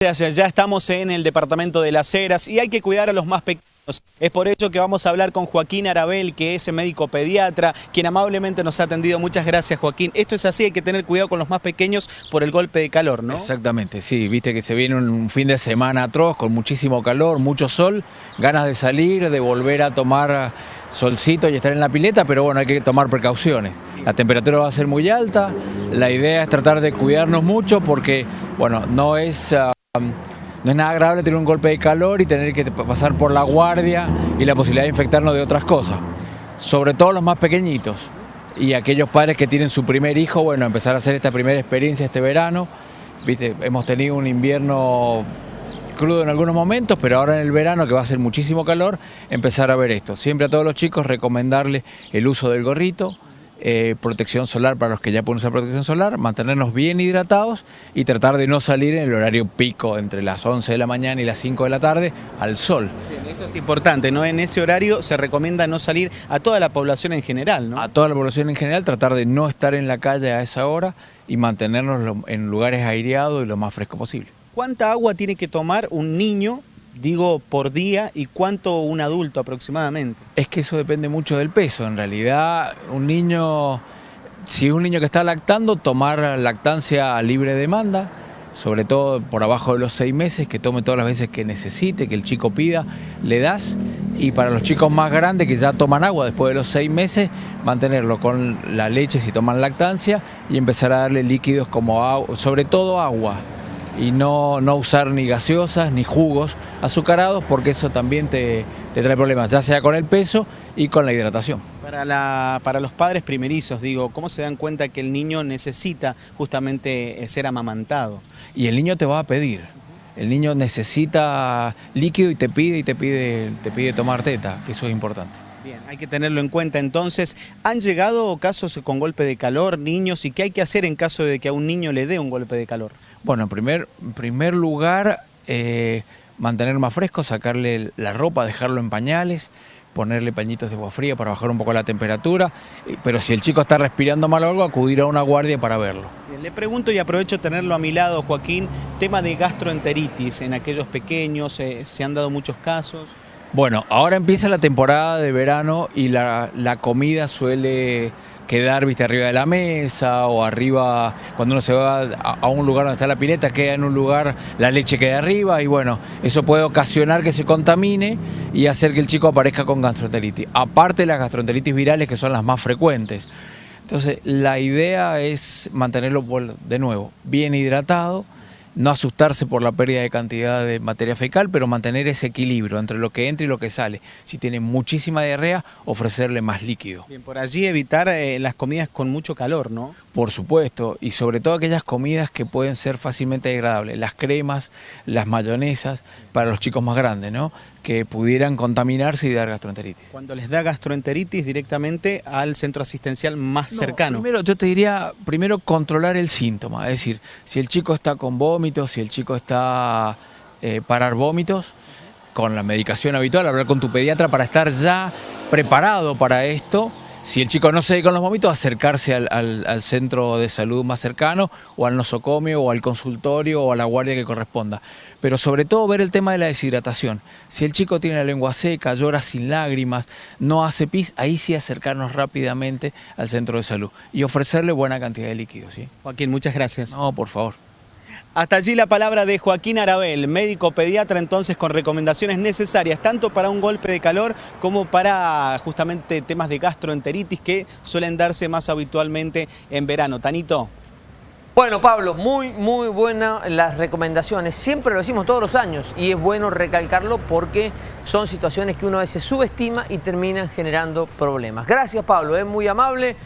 Ya estamos en el departamento de Las Heras y hay que cuidar a los más pequeños. Es por ello que vamos a hablar con Joaquín Arabel, que es médico pediatra, quien amablemente nos ha atendido. Muchas gracias, Joaquín. Esto es así, hay que tener cuidado con los más pequeños por el golpe de calor, ¿no? Exactamente, sí. Viste que se viene un fin de semana atroz, con muchísimo calor, mucho sol, ganas de salir, de volver a tomar solcito y estar en la pileta, pero bueno, hay que tomar precauciones. La temperatura va a ser muy alta, la idea es tratar de cuidarnos mucho porque, bueno, no es... Ah, no es nada agradable tener un golpe de calor y tener que pasar por la guardia y la posibilidad de infectarnos de otras cosas. Sobre todo los más pequeñitos y aquellos padres que tienen su primer hijo, bueno, empezar a hacer esta primera experiencia este verano. Viste, hemos tenido un invierno crudo en algunos momentos, pero ahora en el verano, que va a ser muchísimo calor, empezar a ver esto. Siempre a todos los chicos recomendarles el uso del gorrito, eh, protección solar para los que ya pueden usar protección solar, mantenernos bien hidratados y tratar de no salir en el horario pico entre las 11 de la mañana y las 5 de la tarde al sol. esto es importante, ¿no? En ese horario se recomienda no salir a toda la población en general, ¿no? A toda la población en general, tratar de no estar en la calle a esa hora y mantenernos en lugares aireados y lo más fresco posible. ¿Cuánta agua tiene que tomar un niño digo por día y cuánto un adulto aproximadamente? Es que eso depende mucho del peso. En realidad, un niño, si un niño que está lactando, tomar lactancia a libre demanda, sobre todo por abajo de los seis meses, que tome todas las veces que necesite, que el chico pida, le das. Y para los chicos más grandes que ya toman agua después de los seis meses, mantenerlo con la leche si toman lactancia y empezar a darle líquidos como agua, sobre todo agua y no, no usar ni gaseosas ni jugos azucarados porque eso también te, trae problemas, ya sea con el peso y con la hidratación. Para, la, para los padres primerizos, digo, ¿cómo se dan cuenta que el niño necesita justamente eh, ser amamantado? Y el niño te va a pedir. El niño necesita líquido y te pide y te pide, te pide tomar teta, que eso es importante. Bien, hay que tenerlo en cuenta entonces. ¿Han llegado casos con golpe de calor, niños, y qué hay que hacer en caso de que a un niño le dé un golpe de calor? Bueno, en primer, primer lugar, eh, mantener más fresco, sacarle la ropa, dejarlo en pañales, ponerle pañitos de agua fría para bajar un poco la temperatura, pero si el chico está respirando mal o algo, acudir a una guardia para verlo. le pregunto y aprovecho tenerlo a mi lado, Joaquín, tema de gastroenteritis en aquellos pequeños, eh, ¿se han dado muchos casos? Bueno, ahora empieza la temporada de verano y la, la comida suele quedar viste arriba de la mesa o arriba cuando uno se va a, un lugar donde está la pileta queda en un lugar la leche queda arriba y bueno eso puede ocasionar que se contamine y hacer que el chico aparezca con gastroenteritis. Aparte de las gastroenteritis virales que son las más frecuentes. Entonces la idea es mantenerlo de nuevo bien hidratado no asustarse por la pérdida de cantidad de materia fecal, pero mantener ese equilibrio entre lo que entra y lo que sale. Si tiene muchísima diarrea, ofrecerle más líquido. Bien, por allí evitar eh, las comidas con mucho calor, ¿no? Por supuesto, y sobre todo aquellas comidas que pueden ser fácilmente degradables, las cremas, las mayonesas, para los chicos más grandes, ¿no? Que pudieran contaminarse y dar gastroenteritis. Cuando les da gastroenteritis directamente al centro asistencial más cercano. Primero, yo te diría, primero controlar el síntoma, es decir, si el chico está con vómitos, si el chico está eh, parar vómitos, con la medicación habitual, hablar con tu pediatra para estar ya preparado para esto si el chico no se ve con los vómitos, acercarse al, centro de salud más cercano, o al nosocomio, o al consultorio, o a la guardia que corresponda. Pero sobre todo ver el tema de la deshidratación. Si el chico tiene la lengua seca, llora sin lágrimas, no hace pis, ahí sí acercarnos rápidamente al centro de salud y ofrecerle buena cantidad de líquidos. ¿sí? Joaquín, muchas gracias. No, por favor. Hasta allí la palabra de Joaquín Arabel, médico pediatra entonces con recomendaciones necesarias tanto para un golpe de calor como para justamente temas de gastroenteritis que suelen darse más habitualmente en verano. Tanito. Bueno, Pablo, muy, muy buenas las recomendaciones. Siempre lo decimos todos los años y es bueno recalcarlo porque son situaciones que uno a veces subestima y terminan generando problemas. Gracias, Pablo, es muy amable.